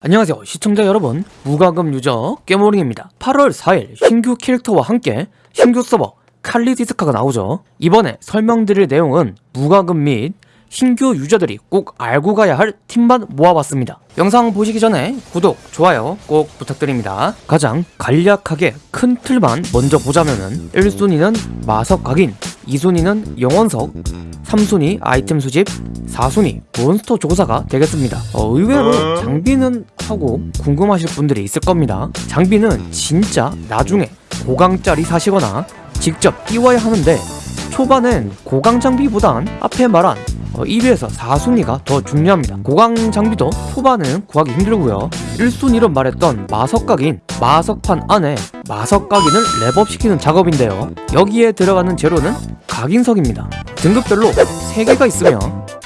안녕하세요 시청자 여러분. 무과금 유저 깨모링입니다. 8월 4일 신규 캐릭터와 함께 신규 서버 칼리디스카가 나오죠. 이번에 설명드릴 내용은 무과금 및 신규 유저들이 꼭 알고 가야 할 팁만 모아봤습니다. 영상 보시기 전에 구독, 좋아요 꼭 부탁드립니다. 가장 간략하게 큰 틀만 먼저 보자면은 1순위는 마석 각인 2순위는 영원석 3순위 아이템 수집 4순위 몬스터 조사가 되겠습니다. 어, 의외로 장비는 하고 궁금하실 분들이 있을 겁니다. 장비는 진짜 나중에 고강짜리 사시거나 직접 띄워야 하는데 초반엔 고강 장비보단 앞에 말한 어, 1위에서 4순위가 더 중요합니다. 고강 장비도 초반은 구하기 힘들고요. 1순위로 말했던 마석각인 마석판 안에 마석각인을 랩업시키는 작업인데요. 여기에 들어가는 재료는 각인석입니다. 등급별로 3개가 있으며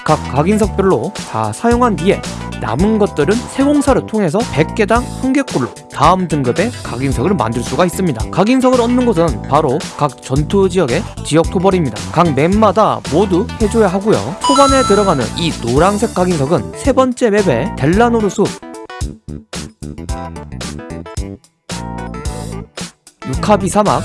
각 각인석별로 다 사용한 뒤에 남은 것들은 세공사를 통해서 100개당 1개꼴로 다음 등급의 각인석을 만들 수가 있습니다. 각인석을 얻는 곳은 바로 각 전투 지역의 지역 토벌입니다. 각 맵마다 모두 해줘야 하고요. 초반에 들어가는 이 노란색 각인석은 세 번째 맵의 델라노르 숲 유카비 사막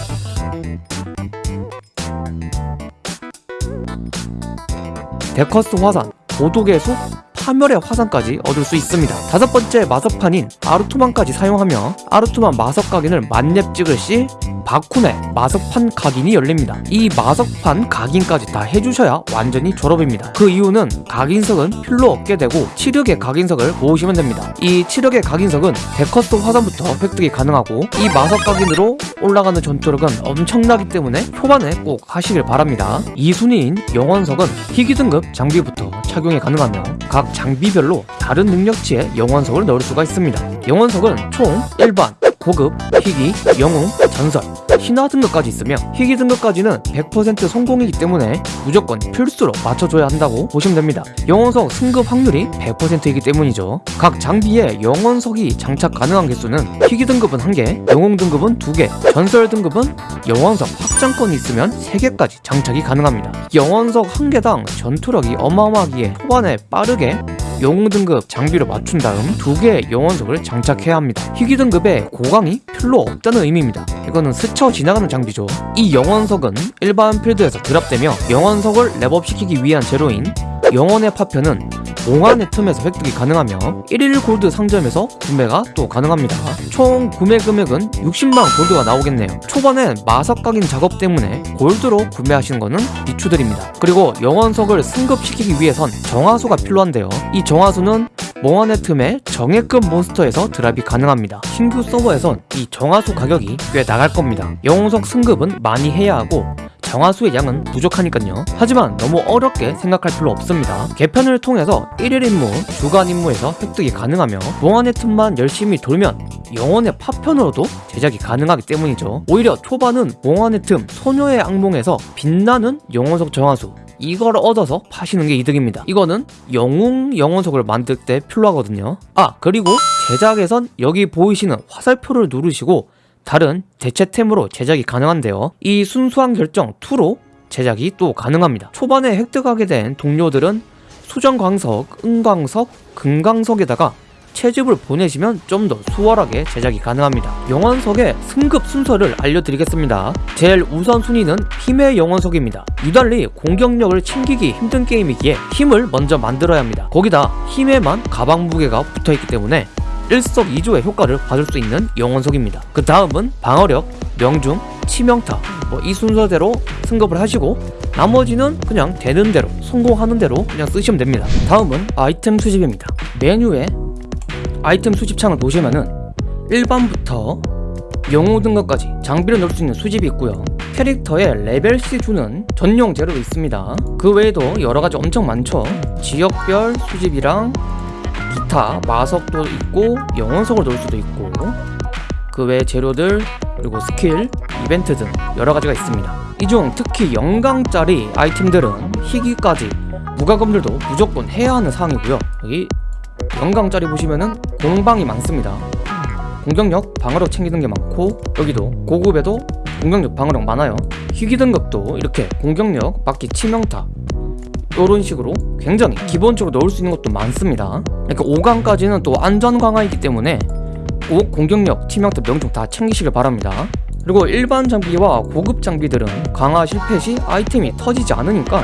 데커스 화산, 고독의 숲, 파멸의 화산까지 얻을 수 있습니다. 다섯 번째 마석판인 아르투만까지 사용하며 아르투만 마석 각인을 만렙 찍을 시 바쿤의 마석판 각인이 열립니다. 이 마석판 각인까지 다 해주셔야 완전히 졸업입니다. 그 이유는 각인석은 필요 없게 되고 치력의 각인석을 모으시면 됩니다. 이 치력의 각인석은 데커스 화산부터 획득이 가능하고 이 마석 각인으로 올라가는 전투력은 엄청나기 때문에 초반에 꼭 하시길 바랍니다. 2순위인 영원석은 희귀 등급 장비부터 착용이 가능하며 각 장비별로 다른 능력치의 영원석을 넣을 수가 있습니다. 영원석은 총 일반, 고급, 희귀, 영웅, 전설, 신화 등급까지 있으며 희귀 등급까지는 100% 성공이기 때문에 무조건 필수로 맞춰줘야 한다고 보시면 됩니다. 영원석 승급 확률이 100%이기 때문이죠. 각 장비에 영원석이 장착 가능한 개수는 희귀 등급은 1개, 영웅 등급은 2개, 전설 등급은 영원석 확장권이 있으면 3개까지 장착이 가능합니다. 영원석 1개당 전투력이 어마어마하기에 초반에 빠르게 영웅 등급 장비를 맞춘 다음 두 개의 영원석을 장착해야 합니다. 희귀 등급에 고강이 필요 없다는 의미입니다. 이거는 스쳐 지나가는 장비죠. 이 영원석은 일반 필드에서 드랍되며 영원석을 랩업시키기 위한 재료인 영원의 파편은 몽환의 틈에서 획득이 가능하며 1일 골드 상점에서 구매가 또 가능합니다. 총 구매 금액은 60만 골드가 나오겠네요. 초반엔 마석 각인 작업 때문에 골드로 구매하시는 것은 비추드립니다. 그리고 영원석을 승급시키기 위해선 정화수가 필요한데요. 이 정화수는 몽환의 틈에 정예급 몬스터에서 드랍이 가능합니다. 신규 서버에선 이 정화수 가격이 꽤 나갈 겁니다. 영웅석 승급은 많이 해야 하고 정화수의 양은 부족하니까요 하지만 너무 어렵게 생각할 필요 없습니다 개편을 통해서 1일 임무, 주간 임무에서 획득이 가능하며 몽환의 틈만 열심히 돌면 영혼의 파편으로도 제작이 가능하기 때문이죠 오히려 초반은 몽환의 틈, 소녀의 악몽에서 빛나는 영혼석 정화수 이걸 얻어서 파시는 게 이득입니다. 이거는 영웅 영혼석을 만들 때 필요하거든요. 아 그리고 제작에선 여기 보이시는 화살표를 누르시고 다른 대체템으로 제작이 가능한데요. 이 순수한 결정 2로 제작이 또 가능합니다. 초반에 획득하게 된 동료들은 수정광석, 은광석, 금광석에다가 채집을 보내시면 좀 더 수월하게 제작이 가능합니다 영원석의 승급 순서를 알려드리겠습니다 제일 우선순위는 힘의 영원석입니다 유달리 공격력을 챙기기 힘든 게임이기에 힘을 먼저 만들어야 합니다 거기다 힘에만 가방 무게가 붙어있기 때문에 일석이조의 효과를 받을 수 있는 영원석입니다. 그 다음은 방어력, 명중, 치명타 뭐 이 순서대로 승급을 하시고 나머지는 그냥 되는 대로 성공하는 대로 그냥 쓰시면 됩니다. 다음은 아이템 수집입니다. 메뉴에 아이템 수집창을 보시면은 1번부터 영웅 등급까지 장비를 넣을 수 있는 수집이 있고요. 캐릭터에 레벨C 주는 전용 재료도 있습니다. 그 외에도 여러가지 엄청 많죠. 지역별 수집이랑 기타 마석도 있고 영원석을 넣을 수도 있고 그 외 재료들 그리고 스킬, 이벤트 등 여러가지가 있습니다 이 중 특히 영강짜리 아이템들은 희귀까지 무과금들도 무조건 해야 하는 사항이고요 여기 영강짜리 보시면은 공방이 많습니다. 공격력, 방어력 챙기는 게 많고 여기도 고급에도 공격력, 방어력 많아요. 희귀 등급도 이렇게 공격력, 막기, 치명타. 이런 식으로 굉장히 기본적으로 넣을 수 있는 것도 많습니다. 이렇게 5강까지는 또 안전 강화이기 때문에 꼭 공격력, 치명타, 명중 다 챙기시길 바랍니다. 그리고 일반 장비와 고급 장비들은 강화 실패 시 아이템이 터지지 않으니까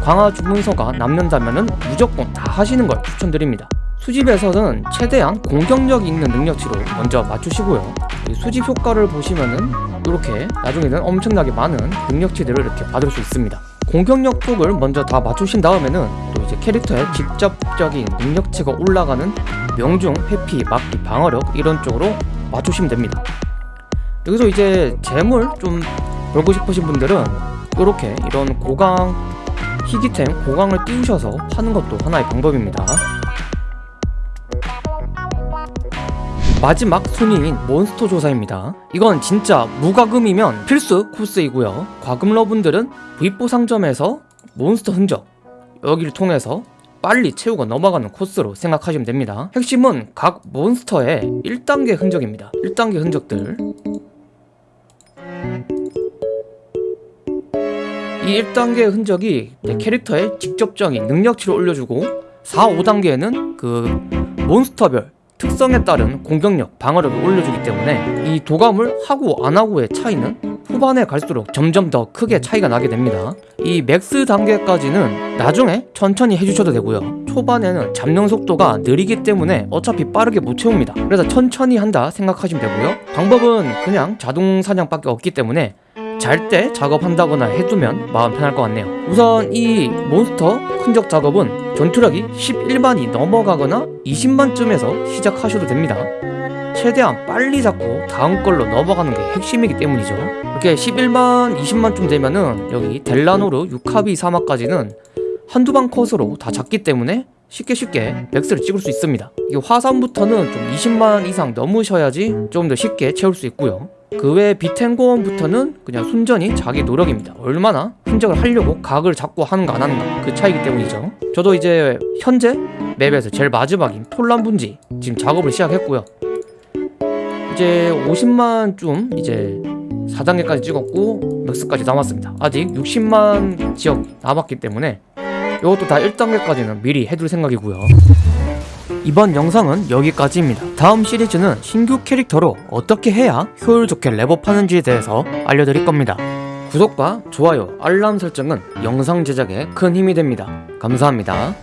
강화 주문서가 남는다면 무조건 다 하시는 걸 추천드립니다 수집에서는 최대한 공격력 있는 능력치로 먼저 맞추시고요. 이 수집 효과를 보시면은 이렇게 나중에는 엄청나게 많은 능력치들을 이렇게 받을 수 있습니다. 공격력 쪽을 먼저 다 맞추신 다음에는 또 이제 캐릭터의 직접적인 능력치가 올라가는 명중, 회피, 막기, 방어력 이런 쪽으로 맞추시면 됩니다. 여기서 이제 재물 좀 벌고 싶으신 분들은 이렇게 이런 고강 희귀템 고강을 띄우셔서 파는 것도 하나의 방법입니다 마지막 순위인 몬스터 조사입니다. 이건 진짜 무과금이면 필수 코스이고요. 과금러분들은 V4 상점에서 몬스터 흔적 여기를 통해서 빨리 채우고 넘어가는 코스로 생각하시면 됩니다. 핵심은 각 몬스터의 1단계 흔적입니다. 1단계 흔적들. 이 1단계 흔적이 내 캐릭터의 직접적인 능력치를 올려주고 4, 5단계에는 그 몬스터별 특성에 따른 공격력, 방어력을 올려주기 때문에 이 도감을 하고 안 하고의 차이는 후반에 갈수록 점점 더 크게 차이가 나게 됩니다. 이 max 단계까지는 나중에 천천히 해주셔도 되고요. 초반에는 잡는 속도가 느리기 때문에 어차피 빠르게 못 채웁니다. 그래서 천천히 한다 생각하시면 되고요. 방법은 그냥 자동 사냥밖에 없기 때문에 잘 때 작업한다거나 해두면 마음 편할 것 같네요. 우선 이 몬스터 흔적 작업은 전투력이 11만이 넘어가거나 20만쯤에서 시작하셔도 됩니다. 최대한 빨리 잡고 다음 걸로 넘어가는 게 핵심이기 때문이죠. 이렇게 11만, 20만쯤 되면은 여기 델라노르, 유카비 사막까지는 한두 방 컷으로 다 잡기 때문에 쉽게 쉽게 맥스를 찍을 수 있습니다. 이게 화산부터는 좀 20만 이상 넘으셔야지 좀 더 쉽게 채울 수 있고요 그외 비텐고원부터는 그냥 순전히 자기 노력입니다. 얼마나 흔적을 하려고 각을 잡고 하는가 안 하는가 그 차이기 때문이죠. 저도 이제 현재 맵에서 제일 마지막인 톨란 분지 지금 작업을 시작했고요. 이제 50만쯤 이제 4단계까지 찍었고 맥스까지 남았습니다. 아직 60만 지역 남았기 때문에 이것도 다 1단계까지는 미리 해둘 생각이고요 이번 영상은 여기까지입니다. 다음 시리즈는 신규 캐릭터로 어떻게 해야 효율 좋게 랩업하는지에 대해서 알려드릴 겁니다. 구독과 좋아요, 알람 설정은 영상 제작에 큰 힘이 됩니다. 감사합니다